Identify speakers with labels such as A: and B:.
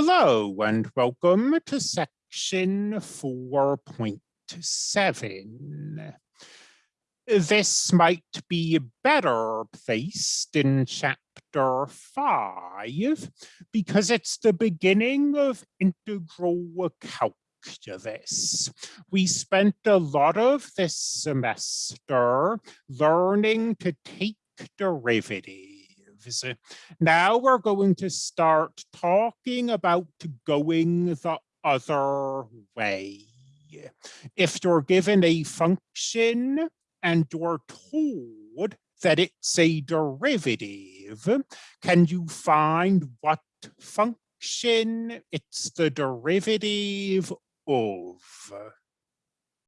A: Hello and welcome to section 4.7. This might be better placed in chapter 5 because it's the beginning of integral calculus. We spent a lot of this semester learning to take derivatives now we're going to start talking about going the other way. If you're given a function and you're told that it's a derivative, can you find what function it's the derivative of?